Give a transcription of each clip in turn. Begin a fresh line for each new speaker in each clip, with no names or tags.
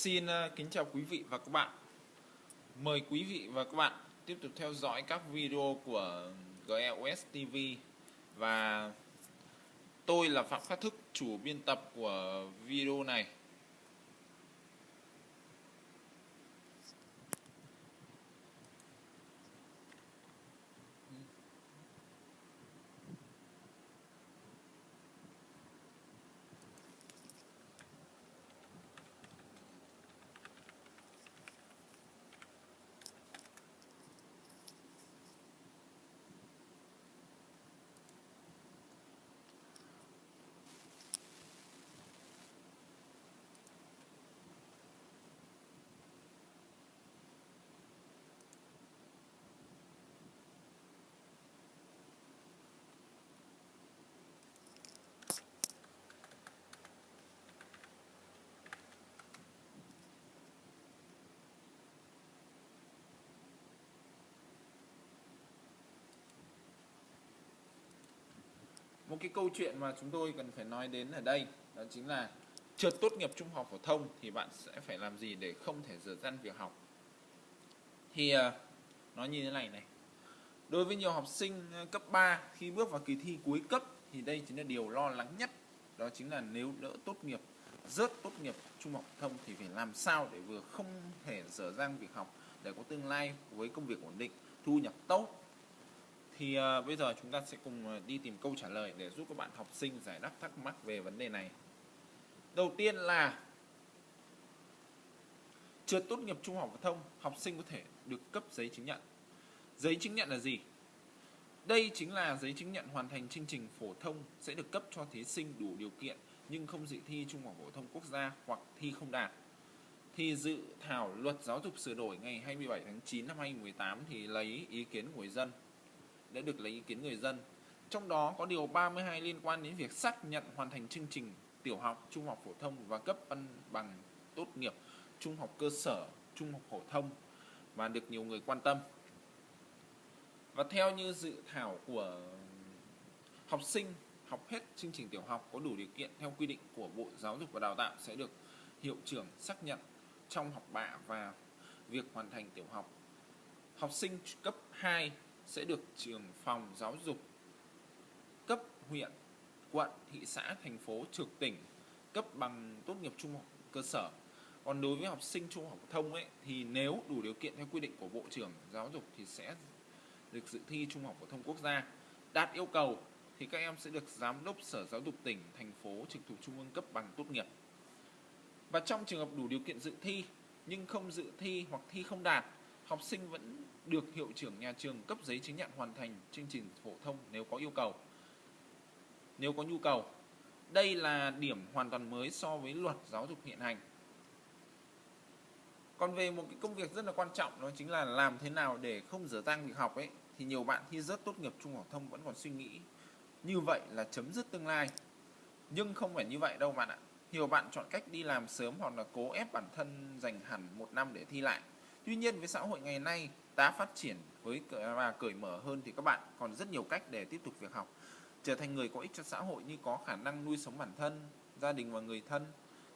Xin ờ, kính chào quý vị và các bạn. Mời quý vị và các bạn tiếp tục theo dõi các video của GEOS TV và tôi là Phạm Khắc Thức, chủ biên tập của video này. Một cái câu chuyện mà chúng tôi cần phải nói đến ở đây, đó chính là trượt tốt nghiệp trung học phổ thông thì bạn sẽ phải làm gì để không thể dở dang việc học? Thì ờ, nó như thế này này. Đối với nhiều học sinh ờ, cấp 3 khi bước vào kỳ thi cuối cấp thì đây chính là điều lo lắng nhất, đó chính là nếu đỡ tốt nghiệp, rớt tốt nghiệp trung học phổ thông thì phải làm sao để vừa không thể dở dang việc học, để có tương lai với công việc ổn định, thu nhập tốt thì uh, bây giờ chúng ta sẽ cùng ờ, đi tìm câu trả lời để giúp các bạn học sinh giải đáp thắc mắc về vấn đề này. Đầu tiên là chưa tốt nghiệp trung học phổ thông, học sinh có thể được cấp giấy chứng nhận. Giấy chứng nhận là gì? Đây chính là giấy chứng nhận hoàn thành chương trình phổ thông sẽ được cấp cho thí sinh đủ điều kiện nhưng không dự thi trung học phổ thông quốc gia hoặc thi không đạt. Thì dự thảo luật giáo dục sửa đổi ngày 27 tháng 9 năm 2018 thì lấy ý kiến của người dân đã được lấy ý kiến người dân. Trong đó có điều 32 liên quan đến việc xác nhận hoàn thành chương trình tiểu học, trung học phổ thông và cấp văn bằng tốt nghiệp trung học cơ sở, trung học phổ thông và được nhiều người quan tâm. Và theo như dự thảo của học sinh học hết chương trình tiểu học có đủ điều kiện theo quy định của Bộ Giáo dục và Đào tạo sẽ được hiệu trưởng xác nhận trong học bạ và việc hoàn thành tiểu học. Học sinh cấp 2 sẽ được trường phòng giáo dục cấp huyện, quận, thị xã, thành phố, trực tỉnh cấp bằng tốt nghiệp trung học cơ sở. Còn đối với học sinh trung học phổ thông ấy thì nếu đủ điều kiện theo quy định của Bộ trưởng Giáo dục thì sẽ được dự thi Trung học phổ thông quốc gia. Đạt yêu cầu thì các em sẽ được giám đốc Sở Giáo dục tỉnh, thành phố trực thuộc trung ương cấp bằng tốt nghiệp. Và trong trường hợp đủ điều kiện dự thi nhưng không dự thi hoặc thi không đạt học sinh vẫn được hiệu trưởng nhà trường cấp giấy chứng nhận hoàn thành chương trình phổ thông nếu có yêu cầu. Nếu có nhu cầu. Đây là điểm hoàn toàn mới so với luật giáo dục hiện hành. Còn về một cái công việc rất là quan trọng, đó chính là làm thế nào để không dở dang việc học ấy, thì nhiều bạn khi rớt tốt nghiệp trung học thông vẫn còn suy nghĩ như vậy là chấm dứt tương lai. Nhưng không phải như vậy đâu bạn ạ. Nhiều bạn chọn cách đi làm sớm hoặc là cố ép bản thân dành hẳn một năm để thi lại Tuy nhiên với xã hội ngày nay đã phát triển với và cởi mở hơn thì các bạn còn rất nhiều cách để tiếp tục việc học. Trở thành người có ích cho xã hội như có khả năng nuôi sống bản thân, gia đình và người thân.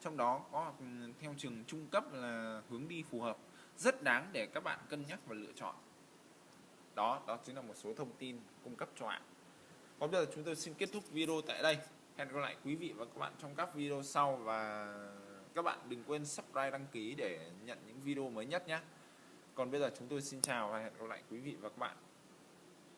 Trong đó có ừ, theo trường trung cấp là hướng đi phù hợp, rất đáng để các bạn cân nhắc và lựa chọn. Đó đó chính là một số thông tin cung cấp cho bạn. Còn bây giờ chúng tôi xin kết thúc video tại đây. Hẹn gặp lại quý vị và các bạn trong các video sau và các bạn đừng quên subscribe, đăng ký để nhận những video mới nhất nhé còn bây giờ chúng tôi xin chào và hẹn gặp lại quý vị và các bạn.